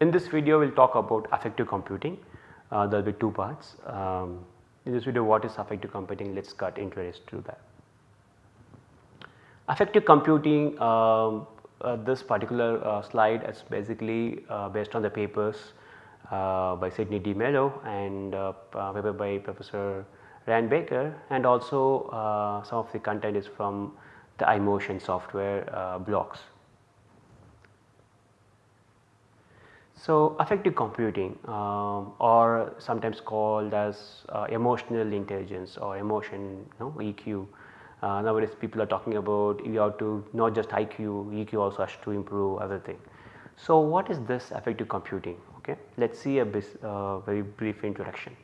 In this video we will talk about affective computing, uh, there will be two parts. Um, in this video what is affective computing let us get introduced to that. Affective computing um, uh, this particular uh, slide is basically uh, based on the papers uh, by Sidney D'Mello and paper by Professor Ryan Baker and also some of the content is from the iMotion software blocks. So, affective computing um, or sometimes called as emotional intelligence or emotion you know, EQ uh, nowadays people are talking about you have to not just IQ, EQ also has to improve everything. So, what is this affective computing? Okay. Let us see a uh, very brief introduction.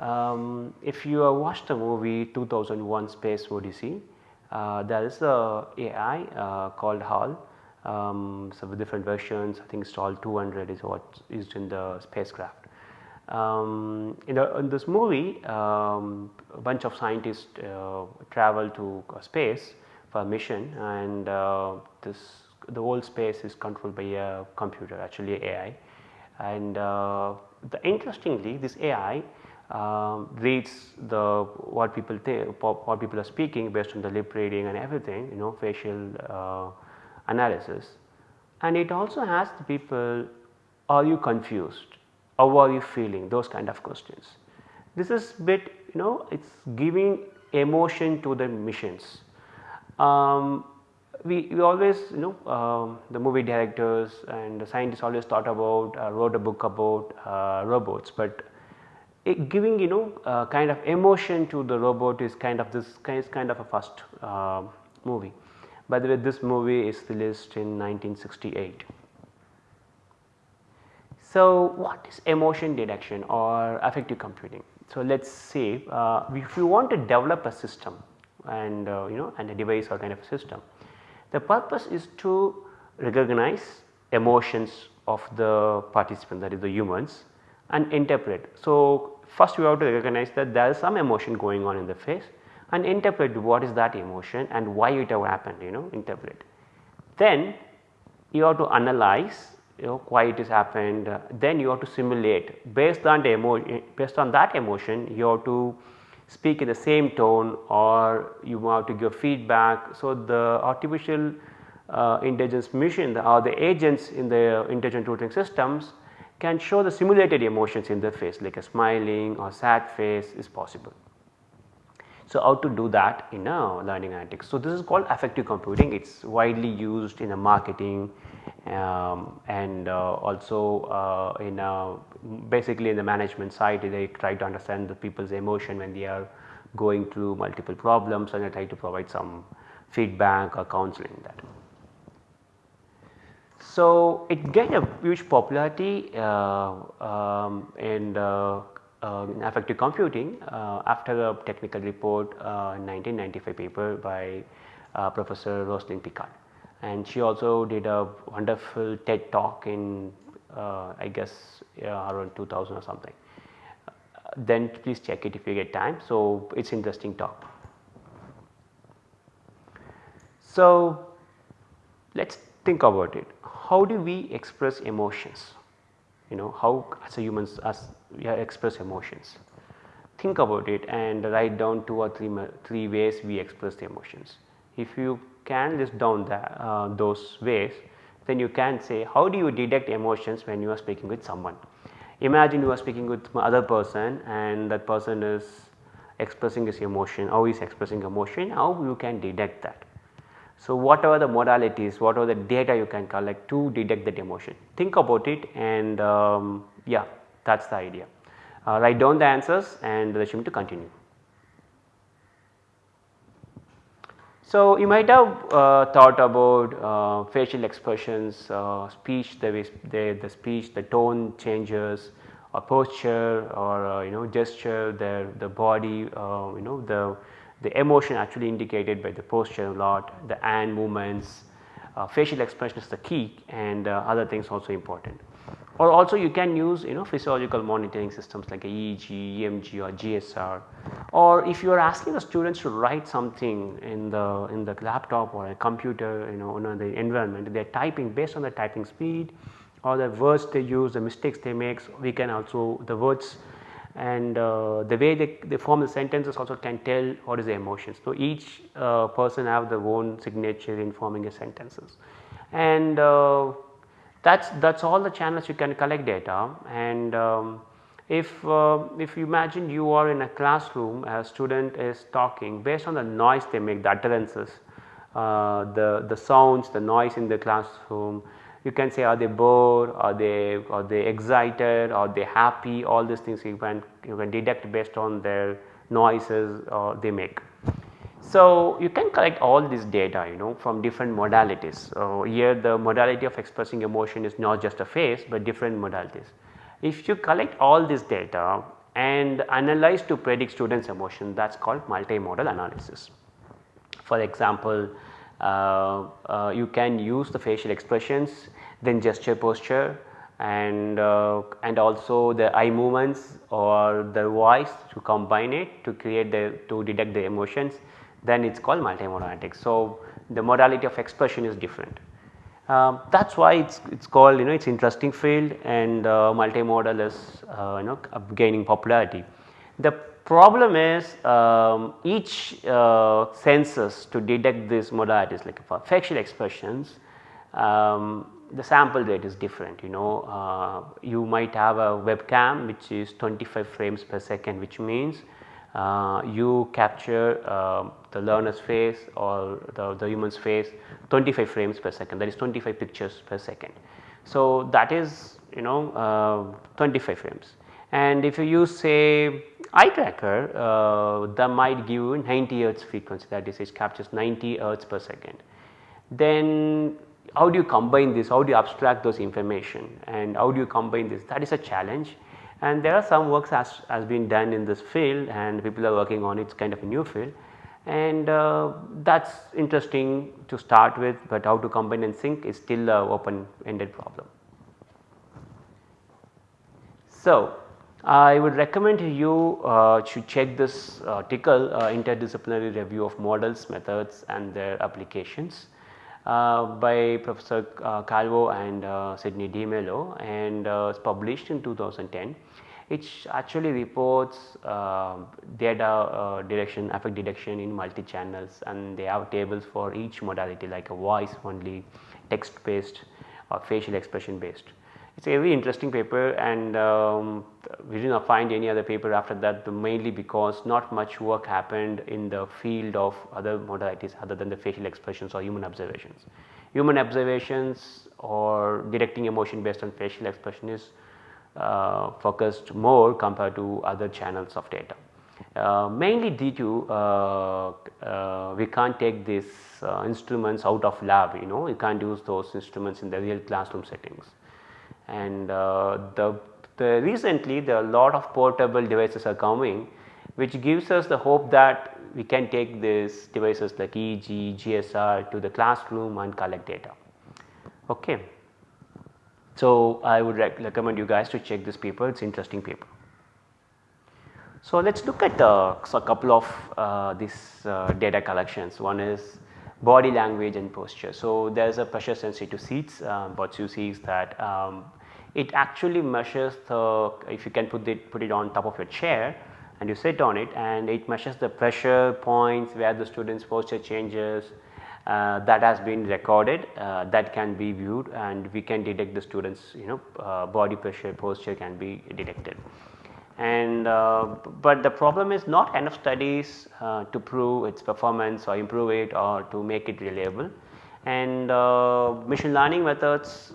Um, if you have watched the movie 2001 Space Odyssey, uh, there is a AI uh, called HAL. Um, different versions I think called 200 is what is in the spacecraft. Um, in, the, in, this movie um, a bunch of scientists uh, travel to space for a mission and uh, this the whole space is controlled by a computer actually AI and uh, the interestingly this AI um, reads the what people think what people are speaking based on the lip reading and everything you know facial uh, analysis and it also asks the people are you confused how are you feeling those kind of questions. This is bit you know it is giving emotion to the missions. Um, we, we always you know um, the movie directors and the scientists always thought about uh, wrote a book about uh, robots, but giving you know uh, kind of emotion to the robot is kind of this kind, kind of a first uh, movie. By the way this movie is released in 1968. So, what is emotion detection or affective computing? So, let us say uh, if you want to develop a system and uh, you know and a device or kind of a system, the purpose is to recognize emotions of the participant that is the humans and interpret. So, first you have to recognize that there is some emotion going on in the face and interpret what is that emotion and why it have happened you know interpret. Then you have to analyze you know why it has happened uh, then you have to simulate based on the emo based on that emotion you have to speak in the same tone or you have to give feedback. So, the artificial uh, intelligence machine or the agents in the intelligent tutoring systems can show the simulated emotions in the face like a smiling or sad face is possible. So, how to do that in a learning analytics. So, this is called affective computing it is widely used in a marketing um, and uh, also uh, in a basically in the management side they try to understand the people's emotion when they are going through multiple problems and they try to provide some feedback or counseling that. So, it gained a huge popularity uh, um, in, uh, uh, affective computing uh, after a technical report in 1995 paper by Professor Rosalind Picard and she also did a wonderful TED talk in uh, I guess around 2000 or something. Uh, then please check it if you get time. So, it is interesting talk. So, let us think about it. How do we express emotions? You know how as humans as we express emotions. Think about it and write down two or three, three ways we express the emotions. If you can list down the, uh, those ways then you can say how do you detect emotions when you are speaking with someone. Imagine you are speaking with other person and that person is expressing his emotion, how he is expressing emotion, how you can detect that. So, whatever the modalities, whatever the data you can collect to detect that emotion, think about it and um, yeah that is the idea. Uh, write down the answers and resume to continue. So, you might have uh, thought about uh, facial expressions, uh, speech, the, way the, the speech, the tone changes or posture or uh, you know gesture, the, the body, uh, you know the, the emotion actually indicated by the posture a lot, the hand movements, uh, facial expression is the key and other things also important. Or also you can use you know physiological monitoring systems like EEG, EMG or GSR or if you are asking the students to write something in the in the laptop or a computer you know in the environment they are typing based on the typing speed or the words they use, the mistakes they make, we can also the words and uh, the way they, they form the sentences also can tell what is the emotions. So, each uh, person have their own signature in forming a sentences and uh, that is that is all the channels you can collect data and um, if, uh, if you imagine you are in a classroom a student is talking based on the noise they make the utterances, uh, the, the sounds, the noise in the classroom you can say are they bored, are they are they excited, are they happy all these things you can you can deduct based on their noises uh, they make. So, you can collect all this data you know from different modalities. So, here the modality of expressing emotion is not just a face, but different modalities. If you collect all this data and analyze to predict students emotion that is called multimodal analysis. For example, you can use the facial expressions then gesture posture and uh, and also the eye movements or the voice to combine it to create the to detect the emotions then it is called multimodal analytics. So, the modality of expression is different. Um, that is why it is it's called you know it is interesting field and uh, multimodal is uh, you know gaining popularity. The problem is um, each uh, senses to detect these modalities like for facial expressions um, the sample rate is different you know uh, you might have a webcam which is 25 frames per second which means uh, you capture uh, the learner's face or the, the human's face 25 frames per second that is 25 pictures per second. So, that is you know uh, 25 frames and if you use say eye tracker uh, that might give you 90 hertz frequency that is it captures 90 hertz per second. Then how do you combine this, how do you abstract those information? And how do you combine this? That is a challenge. And there are some works has, has been done in this field and people are working on it, it is kind of a new field. And uh, that is interesting to start with, but how to combine and sync is still a open ended problem. So, I would recommend you uh, to check this article uh, interdisciplinary review of models, methods and their applications. Uh, by Professor uh, Calvo and Sidney D'Mello and is published in 2010 it actually reports uh, data uh, direction affect detection in multi channels and they have tables for each modality like a voice only text based or facial expression based. It is a very interesting paper and um, we did not find any other paper after that mainly because not much work happened in the field of other modalities other than the facial expressions or human observations. Human observations or detecting emotion based on facial expression is uh, focused more compared to other channels of data. Uh, mainly due to uh, uh we can't take these uh, instruments out of lab you know you can't use those instruments in the real classroom settings and uh, the, the recently there are a lot of portable devices are coming which gives us the hope that we can take these devices like EEG, GSR to the classroom and collect data. Okay. So, I would rec recommend you guys to check this paper it is interesting paper. So, let us look at uh, a couple of uh, these uh, data collections one is body language and posture. So, there is a pressure sensitive seats um, what you see is that um, it actually measures the if you can put it put it on top of your chair and you sit on it and it measures the pressure points where the students posture changes uh, that has been recorded uh, that can be viewed and we can detect the students you know uh, body pressure posture can be detected and uh, but the problem is not enough studies uh, to prove its performance or improve it or to make it reliable and uh, machine learning methods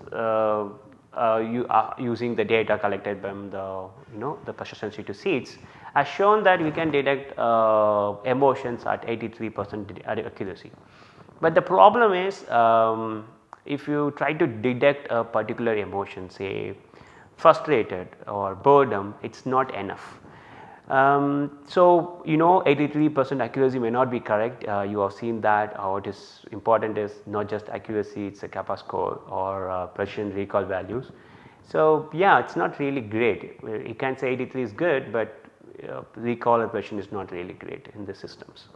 uh, you are using the data collected from the you know the pressure sensitive seats has shown that we can detect uh, emotions at 83 percent accuracy. But the problem is um, if you try to detect a particular emotion say frustrated or boredom it is not enough. Um, so, you know 83 percent accuracy may not be correct uh, you have seen that uh, what is important is not just accuracy it is a kappa score or uh, precision recall values. So, yeah it is not really great you can say 83 is good, but uh, recall or precision is not really great in the systems.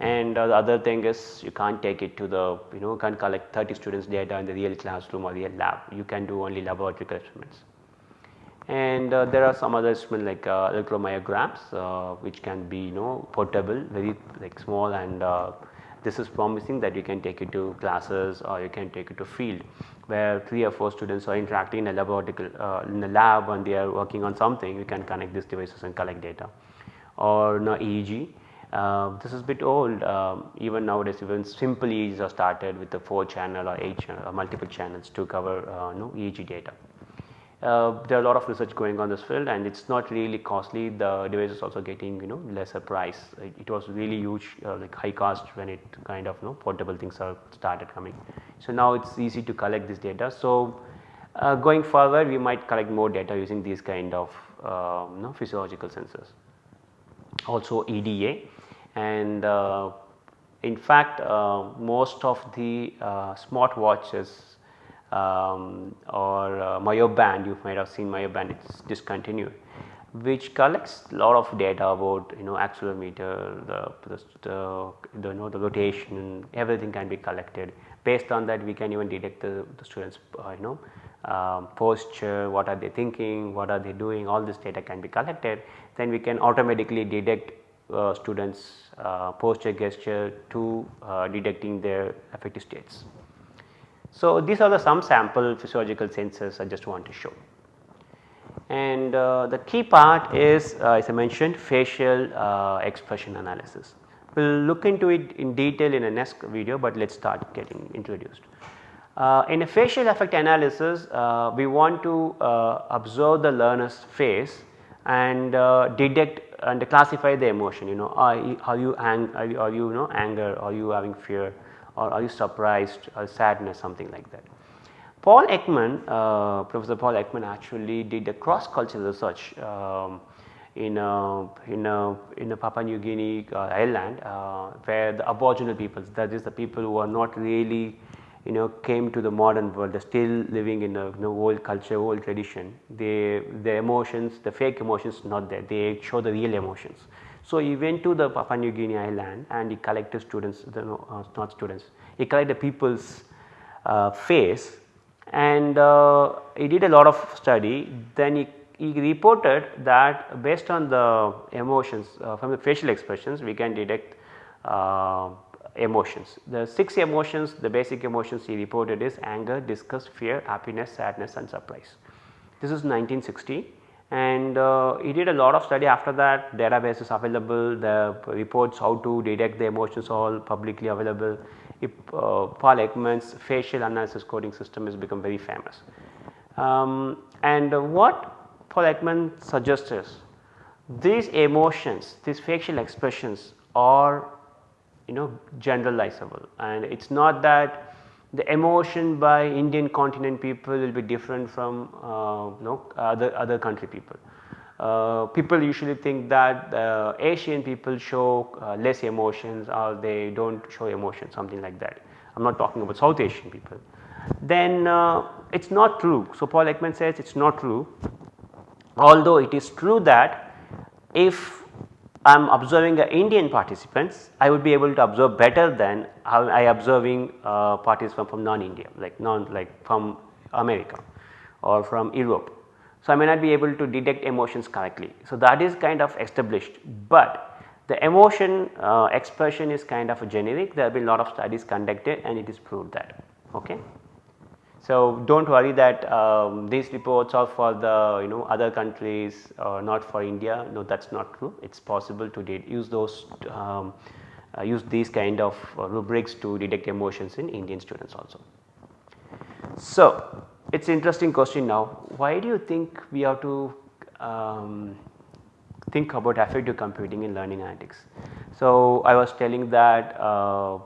And uh, the other thing is you can't take it to the you know can't collect 30 students data in the real classroom or real lab. You can do only laboratory experiments. And uh, there are some other instruments like uh, electromyograms uh, which can be you know portable very like small. And uh, this is promising that you can take it to classes or you can take it to field where 3 or 4 students are interacting in a laboratory uh, in a lab and they are working on something. You can connect these devices and collect data. Or you know, EEG uh, this is a bit old um, even nowadays even simple EEGs are started with the 4 channel or 8 channel or multiple channels to cover uh, EEG data. Uh, there are a lot of research going on this field and it is not really costly the device is also getting you know lesser price it, it was really huge uh, like high cost when it kind of you know portable things are started coming. So now it is easy to collect this data. So uh, going forward we might collect more data using these kind of you know, physiological sensors. Also EDA and uh, in fact uh, most of the uh, smart watches um, or uh, Myoband you might have seen Myoband it is discontinued which collects a lot of data about you know accelerometer the, the, the, the, you know, the rotation everything can be collected. Based on that we can even detect the, the students uh, you know um, posture, what are they thinking, what are they doing all this data can be collected. Then we can automatically detect uh, students uh, posture gesture to uh, detecting their affective states. So, these are the some sample physiological sensors I just want to show. And uh, the key part is uh, as I mentioned facial uh, expression analysis. We will look into it in detail in a next video, but let us start getting introduced. in a facial affect analysis, we want to observe the learner's face and detect and classify the emotion you know are, are you ang are you, are you, you know anger? Are you having fear? Or are you surprised or sadness? something like that. Paul Ekman uh, Professor Paul Ekman actually did a cross cultural research um, in a, in a, in a Papua New Guinea uh, island uh, where the aboriginal peoples that is the people who are not really you know came to the modern world they are still living in a you know, old culture old tradition. They the emotions the fake emotions not there. They show the real emotions. So, he went to the Papua New Guinea island and he collected students the, uh, not students he collected people's uh, face and uh, he did a lot of study. Then he, he reported that based on the emotions uh, from the facial expressions we can detect uh, emotions. The 6 emotions, the basic emotions he reported is anger, disgust, fear, happiness, sadness and surprise. This is 1960 and uh, he did a lot of study after that database is available, the reports how to detect the emotions all publicly available. If, uh, Paul Ekman's facial analysis coding system has become very famous. Um, and what Paul Ekman suggests is these emotions, these facial expressions are you know generalizable and it is not that the emotion by Indian continent people will be different from uh, you know other other country people. Uh, people usually think that uh, Asian people show uh, less emotions or they do not show emotion something like that. I am not talking about South Asian people. Then uh, it is not true. So, Paul Ekman says it is not true although it is true that if I am observing the Indian participants, I would be able to observe better than how I observing uh, participants from non-India like non like from America or from Europe. So, I may not be able to detect emotions correctly. So, that is kind of established, but the emotion uh, expression is kind of generic there have been a lot of studies conducted and it is proved that. Okay. So, do not worry that um, these reports are for the you know other countries or not for India no that is not true it is possible to use those um, uh, use these kind of uh, rubrics to detect emotions in Indian students also. So, it is an interesting question now why do you think we have to um, think about affective computing in learning analytics. So, I was telling that uh,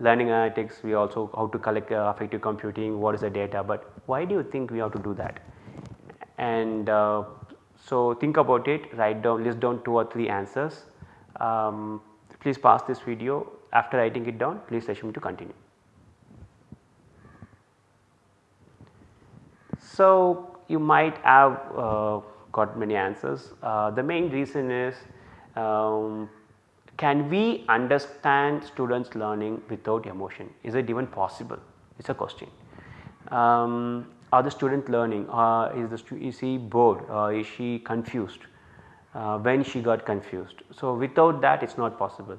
learning analytics we also how to collect uh, affective computing what is the data but why do you think we have to do that? And uh, so think about it write down list down two or three answers. Um, please pause this video. After writing it down please assume to continue. So you might have uh, got many answers. Uh, the main reason is um, can we understand students learning without emotion? Is it even possible? It is a question. Um, are the student learning? Uh, is, the is bored? Uh, is she confused? Uh, when she got confused. So, without that it is not possible.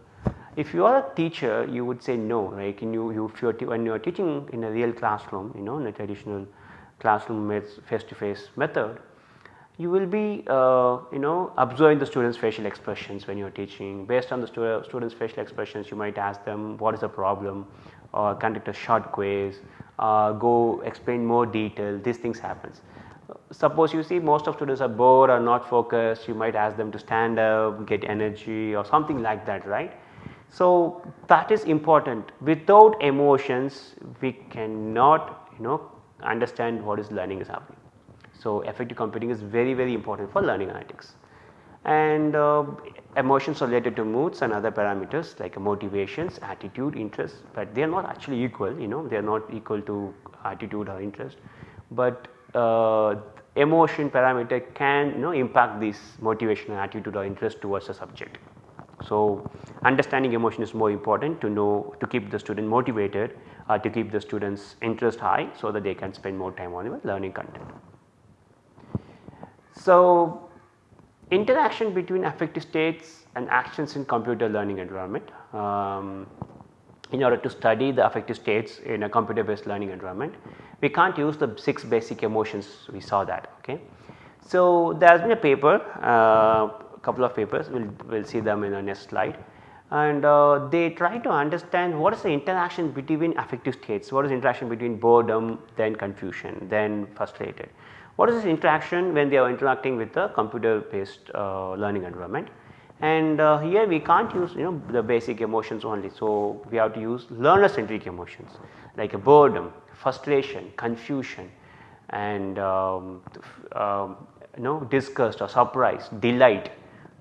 If you are a teacher you would say no right you, you if you are when you are teaching in a real classroom you know in a traditional classroom face to face method you will be uh, you know observing the students facial expressions when you are teaching based on the stu students facial expressions you might ask them what is the problem or conduct a short quiz uh, go explain more detail these things happens. Suppose you see most of students are bored or not focused you might ask them to stand up get energy or something like that right. So, that is important without emotions we cannot you know understand what is learning is happening. So, affective computing is very very important for learning analytics and uh, emotions related to moods and other parameters like motivations, attitude, interest, but they are not actually equal you know they are not equal to attitude or interest, but uh, emotion parameter can you know impact this motivation attitude or interest towards the subject. So, understanding emotion is more important to know to keep the student motivated uh, to keep the students interest high so that they can spend more time on learning content. So, interaction between affective states and actions in computer learning environment. Um, in order to study the affective states in a computer based learning environment, we can't use the 6 basic emotions we saw that. Okay. So, there has been a paper, uh, couple of papers, we will we'll see them in the next slide and uh, they try to understand what is the interaction between affective states, what is interaction between boredom, then confusion, then frustrated. What is this interaction when they are interacting with the computer based uh, learning environment and uh, here we can't use you know the basic emotions only. So, we have to use learner centric emotions like a boredom, frustration, confusion and um, um, you know disgust or surprise, delight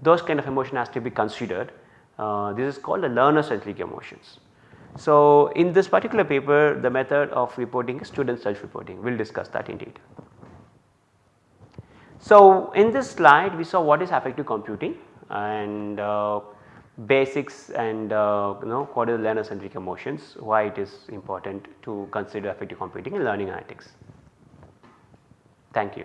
those kind of emotion has to be considered. Uh, this is called the learner centric emotions. So, in this particular paper the method of reporting is student self reporting we will discuss that in detail. So, in this slide we saw what is affective computing and uh, basics and uh, you know what is learner centric emotions, why it is important to consider affective computing in learning analytics. Thank you.